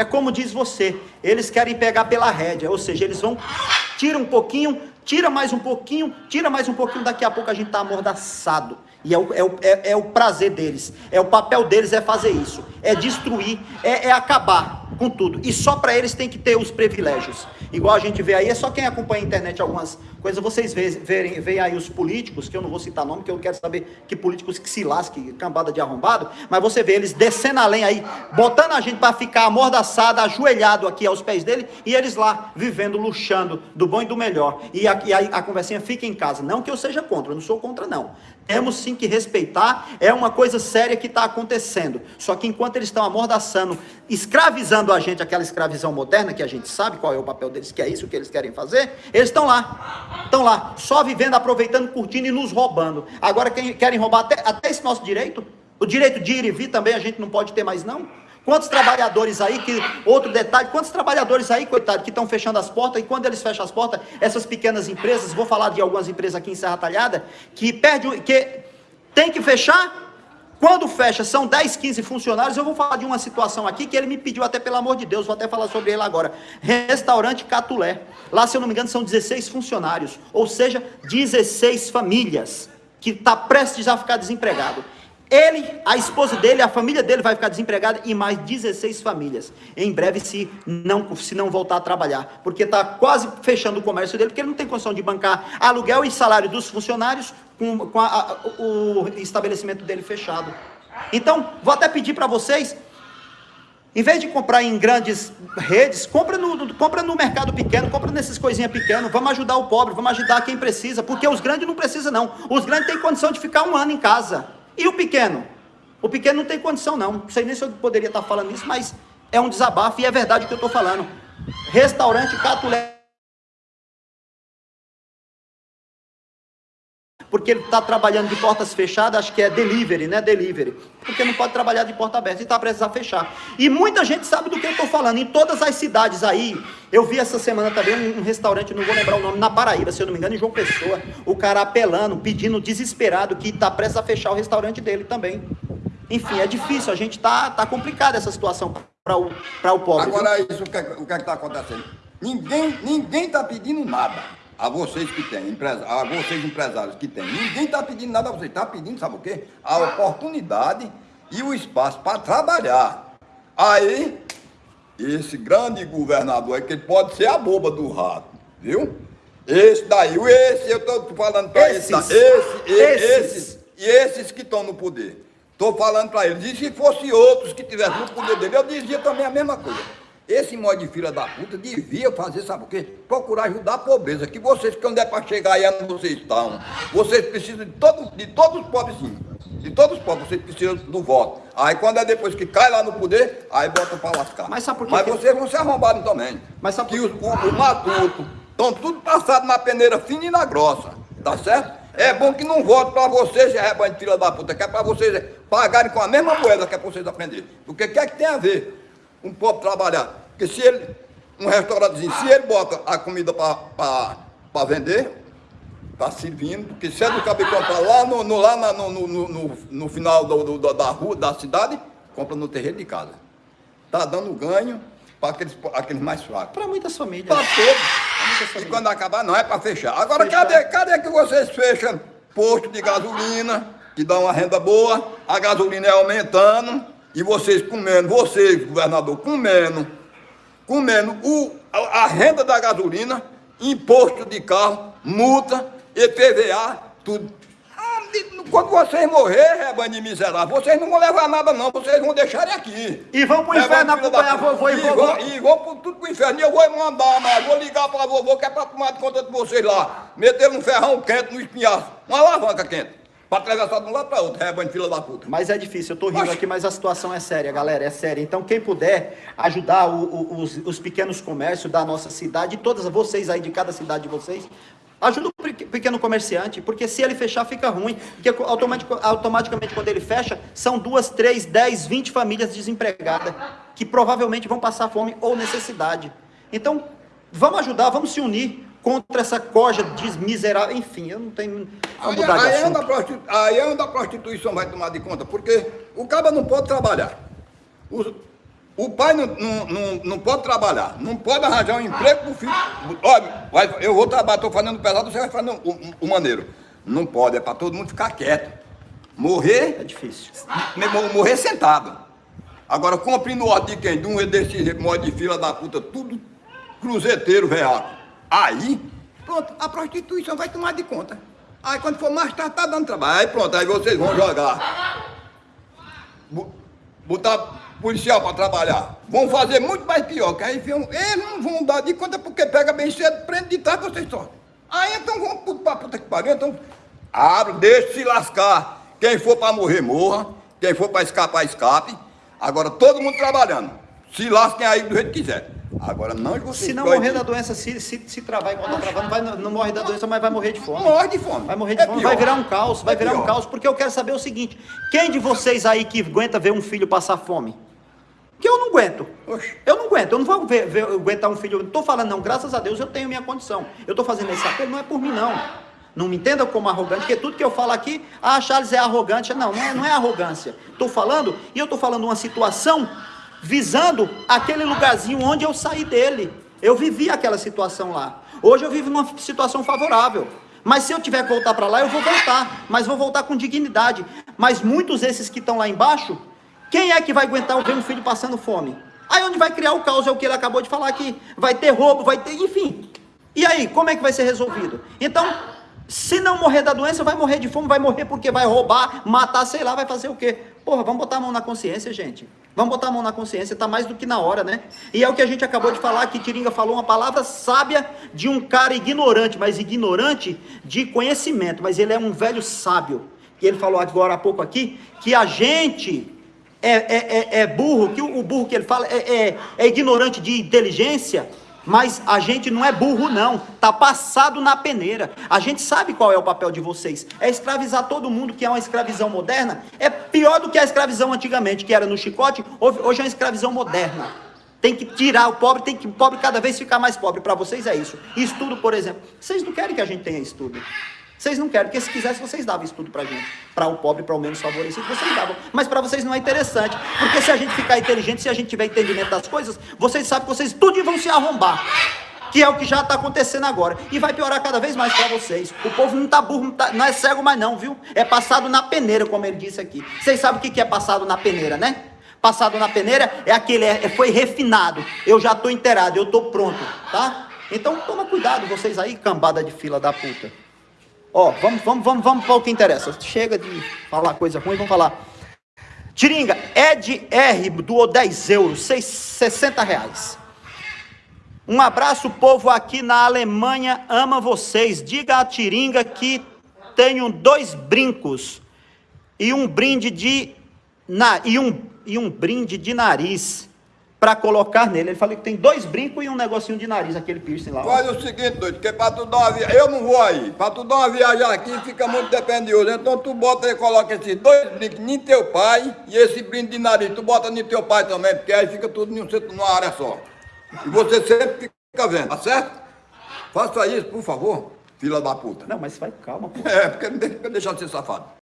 É como diz você, eles querem pegar pela rédea, ou seja, eles vão, tira um pouquinho, tira mais um pouquinho, tira mais um pouquinho, daqui a pouco a gente está amordaçado. E é o, é, o, é, é o prazer deles, é o papel deles é fazer isso, é destruir, é, é acabar com tudo. E só para eles tem que ter os privilégios. Igual a gente vê aí, é só quem acompanha a internet algumas coisas, vocês veem, veem aí os políticos, que eu não vou citar nome, que eu quero saber que políticos que se lasque, cambada de arrombado, mas você vê eles descendo além aí, botando a gente para ficar amordaçado, ajoelhado aqui aos pés dele, e eles lá vivendo, luxando do bom e do melhor. E a, e a, a conversinha fica em casa. Não que eu seja contra, eu não sou contra não. Temos sim que respeitar, é uma coisa séria que está acontecendo. Só que enquanto eles estão amordaçando, escravizando a gente, aquela escravização moderna, que a gente sabe qual é o papel deles, que é isso que eles querem fazer, eles estão lá, estão lá, só vivendo, aproveitando, curtindo e nos roubando. Agora quem, querem roubar até, até esse nosso direito, o direito de ir e vir também a gente não pode ter mais não. Quantos trabalhadores aí, que outro detalhe, quantos trabalhadores aí, coitado, que estão fechando as portas, e quando eles fecham as portas, essas pequenas empresas, vou falar de algumas empresas aqui em Serra Talhada, que perde, que tem que fechar, quando fecha, são 10, 15 funcionários, eu vou falar de uma situação aqui que ele me pediu até, pelo amor de Deus, vou até falar sobre ele agora. Restaurante Catulé. Lá, se eu não me engano, são 16 funcionários, ou seja, 16 famílias que está prestes a ficar desempregado. Ele, a esposa dele, a família dele vai ficar desempregada e mais 16 famílias. Em breve, se não, se não voltar a trabalhar. Porque está quase fechando o comércio dele, porque ele não tem condição de bancar aluguel e salário dos funcionários com, com a, a, o estabelecimento dele fechado. Então, vou até pedir para vocês, em vez de comprar em grandes redes, compra no, compra no mercado pequeno, compra nessas coisinhas pequenas, vamos ajudar o pobre, vamos ajudar quem precisa, porque os grandes não precisam não. Os grandes têm condição de ficar um ano em casa. E o pequeno? O pequeno não tem condição não. Não sei nem se eu poderia estar falando isso, mas é um desabafo e é verdade o que eu estou falando. Restaurante Catulé. Porque ele está trabalhando de portas fechadas, acho que é delivery, né? Delivery. Porque não pode trabalhar de porta aberta e está precisando fechar. E muita gente sabe do que eu estou falando. Em todas as cidades aí, eu vi essa semana também um, um, restaurante, não vou lembrar o nome, na Paraíba, se eu não me engano, em João Pessoa. O cara apelando, pedindo, desesperado, que está prestes a fechar o restaurante dele também. Enfim, é difícil, a gente está tá complicada essa situação para o, o pobre. Agora, isso, o que é, que é está acontecendo? Ninguém ninguém está pedindo nada a vocês que têm, a vocês empresários que têm. Ninguém está pedindo nada a vocês, está pedindo, sabe o quê? A oportunidade e o espaço para trabalhar. Aí, esse grande governador é que ele pode ser a boba do rato, viu? Esse daí, esse, eu estou falando para esse, esse, esse, esses, e esses que estão no poder. Estou falando para eles. E se fosse outros que tivessem no poder dele, eu dizia também a mesma coisa. Esse modo de filha da puta devia fazer, sabe o quê? Procurar ajudar a pobreza. Que vocês, que onde é para chegar aí, onde vocês estão. Vocês precisam de, todo, de todos os pobrezinhos. De todos os pobres, vocês precisam do voto. Aí quando é depois que cai lá no poder, aí botam para lascar. Mas sabe por quê? Mas vocês vão ser arrombados também. Mas sabe por que o, o, o matuto estão tudo passado na peneira fina e na grossa. Tá certo? É bom que não vote para vocês, é rebanho de filha da puta, que é para vocês pagarem com a mesma moeda que é para vocês aprenderem. Porque o que é que tem a ver? um pobre trabalhar. Porque se ele, um restaurantezinho, se ele bota a comida para vender, está servindo, porque se é do cabelo comprar lá no, no, lá na, no, no, no, no, final do, do, da rua, da cidade, compra no terreno de casa. Está dando ganho para aqueles, aqueles mais fracos. Para muitas famílias. Para todos. E quando acabar, não é para fechar. Agora, fechar. Cadê, cadê que vocês fecham posto de gasolina, que dá uma renda boa, a gasolina é aumentando, e vocês comendo, vocês, governador, comendo, comendo o, a, a renda da gasolina, imposto de carro, multa, EPVA, tudo. Ah, quando vocês morrer, rebanho de miserável, vocês não vão levar nada não, vocês vão deixarem aqui. E vão pro inferno acompanhar vovô e vovô. E vão pro, tudo pro inferno. E eu vou mandar, mas vou ligar pra vovô que é pra tomar de conta de vocês lá. Meter um ferrão quente no espinhaço, uma alavanca quente. Para atravessar de um lado para outro, rebanho de fila da puta. Mas é difícil, eu tô rindo aqui, mas a situação é séria, galera, é séria. Então, quem puder ajudar o, o, os, os pequenos comércios da nossa cidade, todas vocês aí de cada cidade de vocês, Ajuda o pequeno comerciante, porque se ele fechar fica ruim. Porque automaticamente quando ele fecha, são duas, três, dez, vinte famílias desempregadas, que provavelmente vão passar fome ou necessidade. Então, vamos ajudar, vamos se unir contra essa corja desmiserável, enfim, eu não tenho. Aí, aí, anda aí anda a prostituição vai tomar de conta, porque o cara não pode trabalhar. O, O pai não, não, não, não pode trabalhar, não pode arranjar um emprego pro filho. Olha, vai, eu vou trabalhar, estou fazendo pesado, você vai fazendo o, o, o maneiro. Não pode, é para todo mundo ficar quieto. Morrer. É difícil. Morrer sentado. Agora, compre no ordem de quem? De um desse modo de fila da puta, tudo cruzeteiro, real. Aí, pronto, a prostituição vai tomar de conta. Aí quando for mais tarde, tá dando trabalho. Aí pronto, aí vocês vão jogar. Botar policial para trabalhar. Vão fazer muito mais pior, que aí viam, eles não vão dar de conta porque pega bem cedo, prende de trás, vocês só. Aí então vão para puta que pariu, então abre, deixa se lascar. Quem for para morrer, morra. Quem for para escapar, escape. Agora todo mundo trabalhando. Se lasquem aí do jeito que quiser. Agora não vocês Se não morrer da doença, se, se, se travar igual tá travando, vai, não morre da doença, mas vai morrer de fome. Morre de fome. Vai morrer de é fome, pior. vai virar um caos, vai é virar pior. um caos, porque eu quero saber o seguinte: quem de vocês aí que aguenta ver um filho passar fome? Que eu não aguento. Oxe. Eu não aguento, eu não vou ver, ver, aguentar um filho. Eu não estou falando, não, graças a Deus eu tenho minha condição. Eu estou fazendo esse apelo, não é por mim, não. Não me entenda como arrogante, porque tudo que eu falo aqui, ah, Charles é arrogante. Não, não é, não é arrogância. Estou falando, e eu estou falando uma situação visando aquele lugarzinho onde eu saí dele. Eu vivi aquela situação lá. Hoje eu vivo numa situação favorável. Mas se eu tiver que voltar para lá, eu vou voltar. Mas vou voltar com dignidade. Mas muitos desses que estão lá embaixo quem é que vai aguentar ver um filho passando fome? Aí onde vai criar o caos é o que ele acabou de falar aqui. Vai ter roubo, vai ter, enfim. E aí, como é que vai ser resolvido? Então, se não morrer da doença, vai morrer de fome, vai morrer porque vai roubar, matar, sei lá, vai fazer o quê? Porra, vamos botar a mão na consciência, gente. Vamos botar a mão na consciência, tá mais do que na hora, né? E é o que a gente acabou de falar, que Tiringa falou uma palavra sábia de um cara ignorante, mas ignorante de conhecimento, mas ele é um velho sábio. E ele falou agora há pouco aqui que a gente é, é, é, é burro, que o, burro que ele fala é, é, é ignorante de inteligência, mas a gente não é burro, não. Está passado na peneira. A gente sabe qual é o papel de vocês. É escravizar todo mundo, que é uma escravidão moderna. É pior do que a escravidão antigamente, que era no chicote. Hoje é uma escravidão moderna. Tem que tirar o pobre, tem que o pobre cada vez ficar mais pobre. Para vocês é isso. Estudo, por exemplo. Vocês não querem que a gente tenha estudo. Vocês não querem, porque se quisessem, vocês davam estudo pra gente. Para o pobre, para o menos favorecido, vocês davam. Mas para vocês não é interessante. Porque se a gente ficar inteligente, se a gente tiver entendimento das coisas, vocês sabem que vocês tudo vão se arrombar. Que é o que já está acontecendo agora. E vai piorar cada vez mais para vocês. O povo não está burro, não, tá, não, é cego mais não, viu? É passado na peneira, como ele disse aqui. Vocês sabem o que é passado na peneira, né? Passado na peneira é aquele, é, foi refinado. Eu já estou inteirado, eu estou pronto, tá? Então toma cuidado vocês aí, cambada de fila da puta. Ó, vamos, vamos, vamos, vamos para o que interessa. Chega de falar coisa ruim, vamos falar. Tiringa, Ed R doou 10 euros, 6, 60 reais. Um abraço, povo aqui na Alemanha, ama vocês. Diga a Tiringa que tenho dois brincos e um brinde de na, e um, e um brinde de nariz para colocar nele. Ele falou que tem dois brincos e um negocinho de nariz, aquele piercing lá. Faz o seguinte, doido, que para tu dar uma viagem, eu não vou aí, para tu dar uma viagem aqui fica muito dependioso, então tu bota e coloca esses dois brincos em teu pai e esse brinde de nariz, tu bota em teu pai também, porque aí fica tudo em um centro, numa área só. E você sempre fica vendo, tá certo? Faça isso, por favor, fila da puta. Não, mas vai, calma, pô. É, porque não deixa de ser safado.